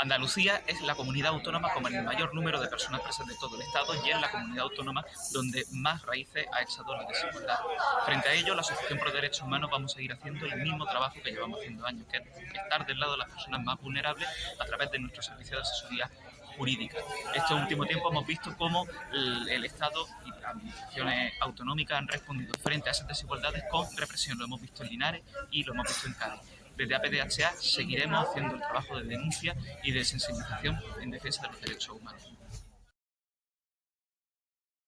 Andalucía es la comunidad autónoma con el mayor número de personas presas de todo el Estado y es la comunidad autónoma donde más raíces ha echado la desigualdad. Frente a ello, la Asociación Pro Derechos Humanos vamos a seguir haciendo el mismo trabajo que llevamos haciendo años, que es estar del lado de las personas más vulnerables a través de nuestro servicio de asesoría jurídica. Este último tiempo hemos visto cómo el, Estado y las administraciones autonómicas han respondido frente a esas desigualdades con represión. Lo hemos visto en Linares y lo hemos visto en Cádiz. Desde APDHA seguiremos haciendo el trabajo de denuncia y de sensibilización en defensa de los derechos humanos.